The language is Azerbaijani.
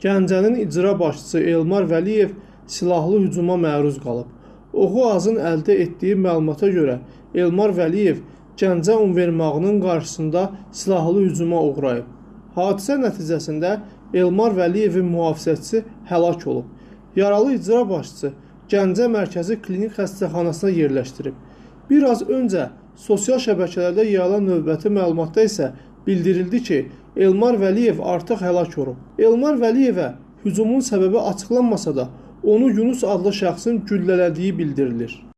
Gəncənin icra başçısı Elmar Vəliyev silahlı hücuma məruz qalıb. Oxu Azın əldə etdiyi məlumata görə Elmar Vəliyev Gəncə Univermağının qarşısında silahlı hücuma uğrayıb. Hadisə nəticəsində Elmar Vəliyevin mühafizəçisi həlak olub. Yaralı icra başçısı Gəncə Mərkəzi Klinik Xəstəxanasına yerləşdirib. Bir az öncə sosial şəbəkələrdə yayılan növbəti məlumatda isə bildirildi ki, Elmar Vəliyev artıq həlak olub. Elmar Vəliyevə hücumun səbəbi açıqlanmasa da, onu Yunus adlı şəxsin güllələdiyi bildirilir.